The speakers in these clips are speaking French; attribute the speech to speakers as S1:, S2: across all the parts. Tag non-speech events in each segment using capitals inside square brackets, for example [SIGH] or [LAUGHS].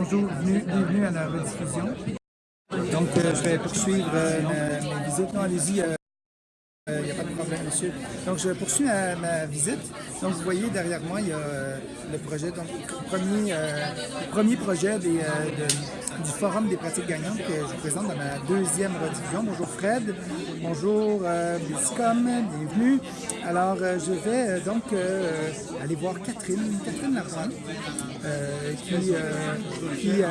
S1: bonjour, bienvenue, à la rediffusion. Donc, euh, je vais poursuivre euh, ma, visite. Non, allez-y, il euh, n'y a pas de problème, monsieur. Donc, je poursuis ma, visite. Donc, vous voyez derrière moi, il y a le projet, donc, premier, premier projet des, du Forum des pratiques gagnantes que je présente dans ma deuxième rediffusion. Bonjour Fred, bonjour euh, bienvenue. Alors, je vais donc aller voir Catherine, Catherine Larson, euh, qui, euh, qui,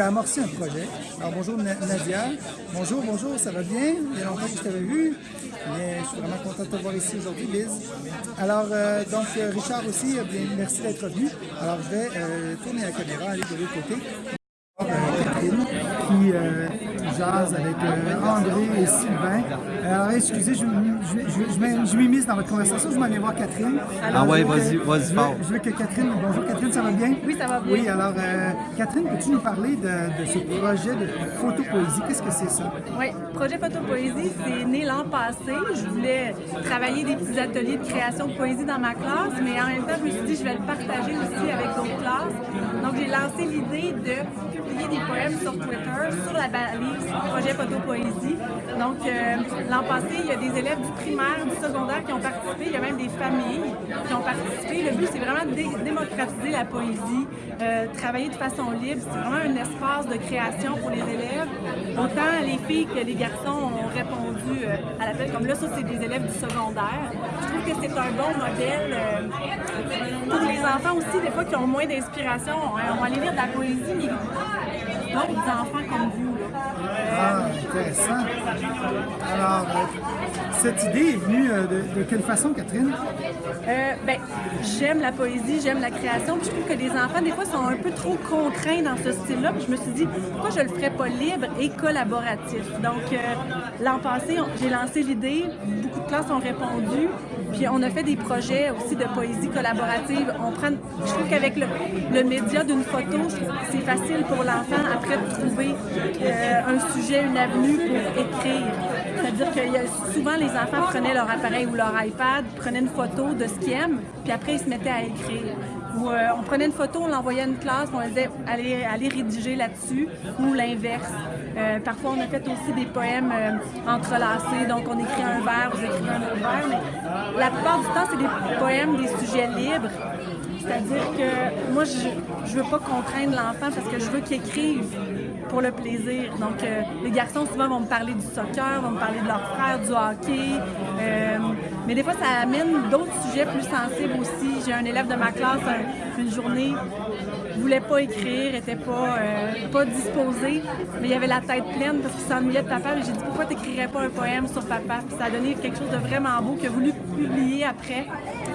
S1: a amorcé un projet. Alors bonjour Nadia, bonjour, bonjour, ça va bien? Il y a longtemps que je t'avais vu, mais je suis vraiment content de te voir ici aujourd'hui, Liz. Alors euh, donc Richard aussi, bien, merci d'être venu. Alors je vais tourner la caméra, aller de l'autre côté. Qui avec euh, André et Sylvain. Alors, excusez, je, je, je, m'immisce dans votre conversation, je m'en vais voir Catherine.
S2: ah ouais, vas-y, vas-y,
S1: je, veux que Catherine, bonjour Catherine, ça va bien?
S3: Oui, ça va bien.
S1: Oui, alors, euh, Catherine, peux-tu nous parler de, de ce projet de photopoésie? Qu'est-ce que c'est ça?
S3: Oui, projet photopoésie, c'est né l'an passé. Je voulais travailler des petits ateliers de création de poésie dans ma classe, mais en même temps, je me suis dit, je vais le partager aussi avec d'autres classes. Donc, j'ai lancé l'idée de publier des poèmes sur Twitter, sur la balise projet photo-poésie. Donc, euh, l'an passé, il y a des élèves du primaire, du secondaire qui ont participé. Il y a même des familles qui ont participé. Le but, c'est vraiment de démocratiser la poésie, euh, travailler de façon libre. C'est vraiment un espace de création pour les élèves. Autant les filles que les garçons ont répondu euh, à l'appel. Comme là, ça, c'est des élèves du secondaire. Je trouve que c'est un bon modèle pour les enfants aussi, des fois, qui ont moins d'inspiration. On va aller lire de la poésie, mais des enfants comme vous.
S1: Ah, intéressant. Alors, euh, cette idée est venue euh, de, quelle façon, Catherine?
S3: Euh, ben, j'aime la poésie, j'aime la création, puis je trouve que les enfants, des fois, sont un peu trop contraints dans ce style-là, puis je me suis dit, pourquoi je le ferais pas libre et collaboratif? Donc, l'an passé, j'ai lancé l'idée, beaucoup de classes ont répondu, puis on a fait des projets aussi de poésie collaborative. On prend, je trouve qu'avec le, le, média d'une photo, c'est facile pour l'enfant après de trouver un sujet, une avenue pour écrire. C'est-à-dire que souvent, les enfants prenaient leur appareil ou leur iPad, prenaient une photo de ce qu'ils aiment, puis après, ils se mettaient à écrire. Ou euh, on prenait une photo, on l'envoyait à une classe, on disait allez, allez rédiger là-dessus, ou l'inverse. Euh, parfois, on a fait aussi des poèmes euh, entrelacés, donc on écrit un vers, vous écrivez un autre vers, mais la plupart du temps, c'est des poèmes, des sujets libres. C'est-à-dire que moi, je ne veux pas contraindre l'enfant parce que je veux qu'il écrive pour le plaisir. Donc, euh, les garçons, souvent, vont me parler du soccer, vont me parler de leur frère, du hockey. Mais des fois, ça amène d'autres sujets plus sensibles aussi. J'ai un élève de ma classe, une journée, voulait pas écrire, était pas, euh, pas disposé, mais il avait la tête pleine parce qu'il s'ennuyait de papa. J'ai dit pourquoi t'écrirais pas un poème sur papa? Puis ça a donné quelque chose de vraiment beau qu'il a voulu publier après.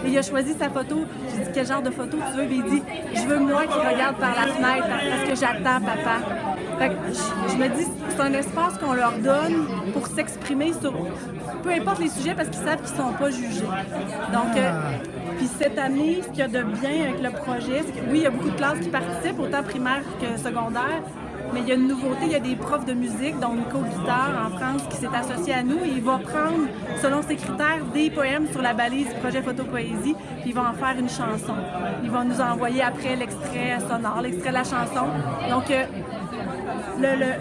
S3: Et il a choisi sa photo. J'ai dit quel genre de photo tu veux? il dit je veux moi qui regarde par la fenêtre parce que j'attends papa je, me dis, c'est un espace qu'on leur donne pour s'exprimer sur peu importe les sujets parce qu'ils savent qu'ils ne sont pas jugés. Donc, euh, puis cette année, ce qu'il y a de bien avec le projet, c'est que oui, il y a beaucoup de classes qui participent, autant primaire que secondaire, mais il y a une nouveauté, il y a des profs de musique, dont Nico Guitare en France, qui s'est associé à nous. Et il va prendre, selon ses critères, des poèmes sur la balise projet photo poésie, puis il va en faire une chanson. Il va nous envoyer après l'extrait sonore, l'extrait de la chanson. Donc, euh, le, le,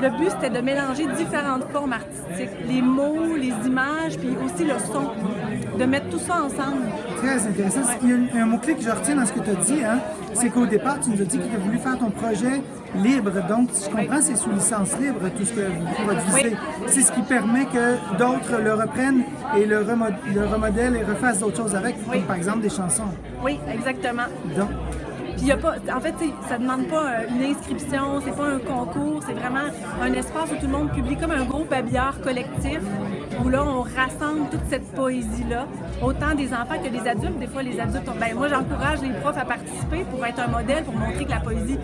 S3: but, c'était de mélanger différentes formes artistiques, les mots, les images, puis aussi le son, de mettre tout ça ensemble.
S1: Très intéressant. Il y a un, mot-clé que je retiens dans ce que tu as dit, hein, c'est qu'au départ, tu nous as dit que tu as voulu faire ton projet libre. Donc, si je comprends, c'est sous licence libre, tout ce que vous produisez. C'est ce qui permet que d'autres le reprennent et le, remodèlent et refassent d'autres choses avec, comme par exemple des chansons.
S3: Oui, exactement. Donc, puis y a pas, en fait, ça demande pas euh, une inscription, c'est pas un concours, c'est vraiment un espace où tout le monde publie comme un gros babillard collectif où là, on rassemble toute cette poésie-là, autant des enfants que des adultes. Des fois, les adultes, ben, moi, j'encourage les profs à participer pour être un modèle, pour montrer que la poésie,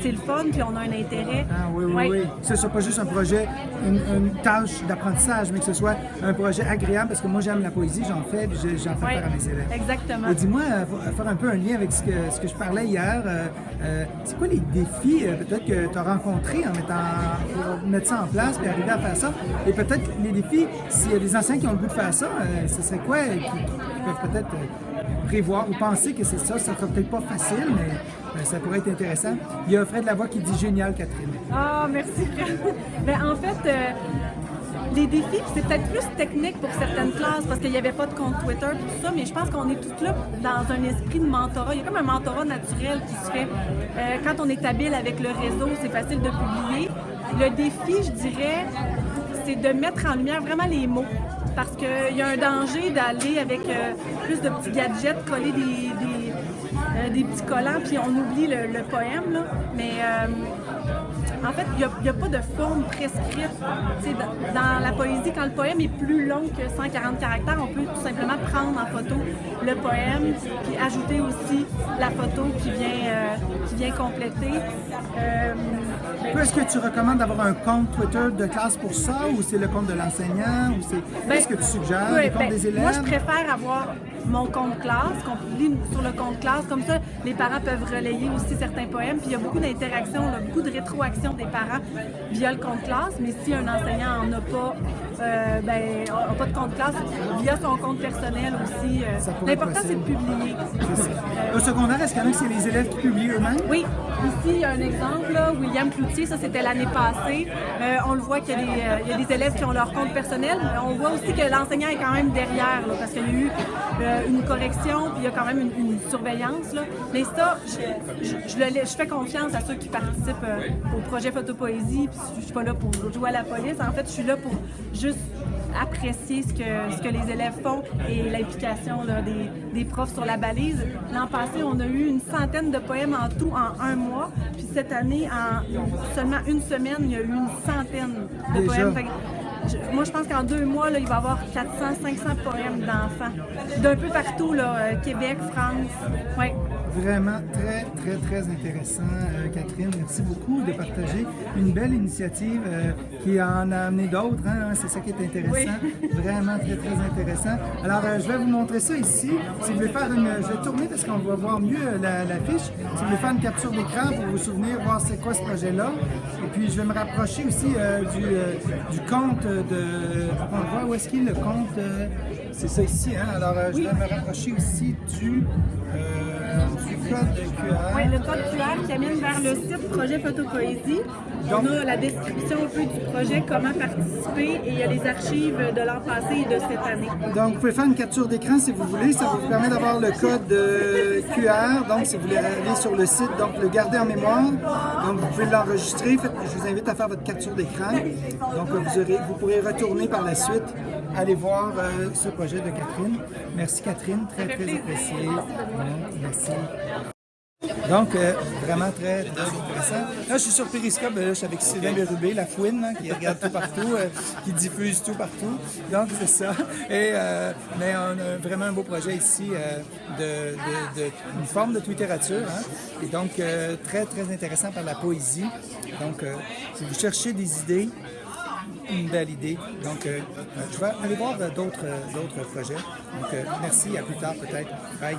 S3: c'est le fun, puis on a un intérêt.
S1: Ah oui, oui, oui. Que ce soit pas juste un projet, une, tâche d'apprentissage, mais que ce soit un projet agréable, parce que moi, j'aime la poésie, j'en fais, puis j'en fais faire à mes élèves.
S3: Exactement.
S1: Dis-moi, euh, faire un peu un lien avec ce que, ce que je parlais hier, euh, euh, c'est quoi les défis euh, peut-être que tu as rencontrés en mettant, mettre ça en place et arriver à faire ça? Et peut-être les défis, s'il y a des enseignants qui ont le goût de faire ça, ce serait quoi qui, peuvent peut-être prévoir ou penser que c'est ça? Ça sera peut-être pas facile, mais ça pourrait être intéressant. Il y a Fred Lavoie qui dit génial, Catherine.
S3: Ah, merci. [LAUGHS] ben, en fait, les défis, c'est peut-être plus technique pour certaines classes parce qu'il n'y avait pas de compte Twitter et tout ça, mais je pense qu'on est tous là dans un esprit de mentorat. Il y a comme un mentorat naturel qui se fait. Euh, quand on est habile avec le réseau, c'est facile de publier. Le défi, je dirais, c'est de mettre en lumière vraiment les mots. Parce qu'il y a un danger d'aller avec euh, plus de petits gadgets, coller des, des, euh, des petits collants, puis on oublie le, le poème. Là. Mais en fait, il n'y a, pas de forme prescrite. Dans, dans la poésie, quand le poème est plus long que 140 caractères, on peut tout simplement prendre en photo le poème, puis ajouter aussi la photo qui vient, euh, qui vient compléter. Euh,
S1: Est-ce que tu recommandes d'avoir un compte Twitter de classe pour ça ou c'est le compte de l'enseignant ou c'est qu'est-ce que tu suggères
S3: oui,
S1: le compte
S3: ben,
S1: des élèves
S3: Moi, je préfère avoir mon compte classe, qu'on publie sur le compte classe. Comme ça, les parents peuvent relayer aussi certains poèmes. Puis il y a beaucoup d'interactions, beaucoup de rétroaction des parents via le compte classe. Mais si un enseignant n'en a pas, euh, ben, a pas de compte classe, via son compte personnel aussi. euh, L'important, c'est de publier.
S1: Au secondaire, est-ce qu'il y en a que c'est les élèves qui publient eux-mêmes?
S3: Oui, ici, il y a un exemple, là, William Cloutier, ça c'était l'année passée. Euh, on le voit qu'il y, a des, euh, il y a des élèves qui ont leur compte personnel, mais on voit aussi que l'enseignant est quand même derrière, là, parce qu'il y a eu euh, une correction, puis il y a quand même une, une surveillance. Là. Mais ça, je, je- je le laisse- je fais confiance à ceux qui participent euh, au projet Photopoésie, puis je suis pas là pour jouer à la police. En fait, je suis là pour juste apprécier ce que, ce que les élèves font et l'implication des, des profs sur la balise. L'an passé, on a eu une centaine de poèmes en tout en un mois. Puis cette année, en seulement une semaine, il y a eu une centaine de
S1: Déjà?
S3: poèmes. Fait que je- moi, je pense qu'en deux mois, là, il va y avoir 400, 500 poèmes d'enfants. D'un peu partout, là, euh, Québec, France. Ouais.
S1: Vraiment très, très, très intéressant, euh, Catherine. Merci beaucoup de partager une belle initiative euh, qui en a amené d'autres. hein. C'est ça qui est intéressant. [LAUGHS] Vraiment très, très intéressant. Alors, euh, je vais vous montrer ça ici. Si vous voulez faire une... Je vais tourner parce qu'on va voir mieux la, la fiche. Si vous voulez faire une capture d'écran pour vous souvenir, voir c'est quoi ce projet-là. Et puis, je vais me rapprocher aussi du, du compte de... On voit où est-ce qu'il est le compte... c'est ça ici. Hein? Alors, je vais me rapprocher aussi du...
S3: Oui, le code QR qui amène vers le site Projet Photopoésie. On a la description un peu du projet, comment participer et il y a les archives de l'an passé et de cette année.
S1: Donc, vous pouvez faire une capture d'écran si vous voulez. Ça vous permet d'avoir le code euh, QR. Donc, si vous voulez aller sur le site, donc le garder en mémoire. Donc, vous pouvez l'enregistrer. Je vous invite à faire votre capture d'écran. Donc, vous, aurez, vous pourrez retourner par la suite, aller voir euh, ce projet de Catherine. Merci, Catherine. Très, très apprécié. Merci. Donc, euh, vraiment très, très intéressant. Là, je suis sur Periscope, euh, là, je suis avec Sylvain Bérubé, la fouine, hein, qui regarde tout partout, euh, qui diffuse tout partout. Donc, c'est ça. Et, euh, mais on a vraiment un beau projet ici euh, de, de- de- une forme de littérature. Hein, et donc, euh, très, très intéressant par la poésie. Donc, euh, si vous cherchez des idées, une belle idée. Donc, euh, je vais aller voir d'autres projets. Donc, euh, merci, à plus tard peut-être. Bye.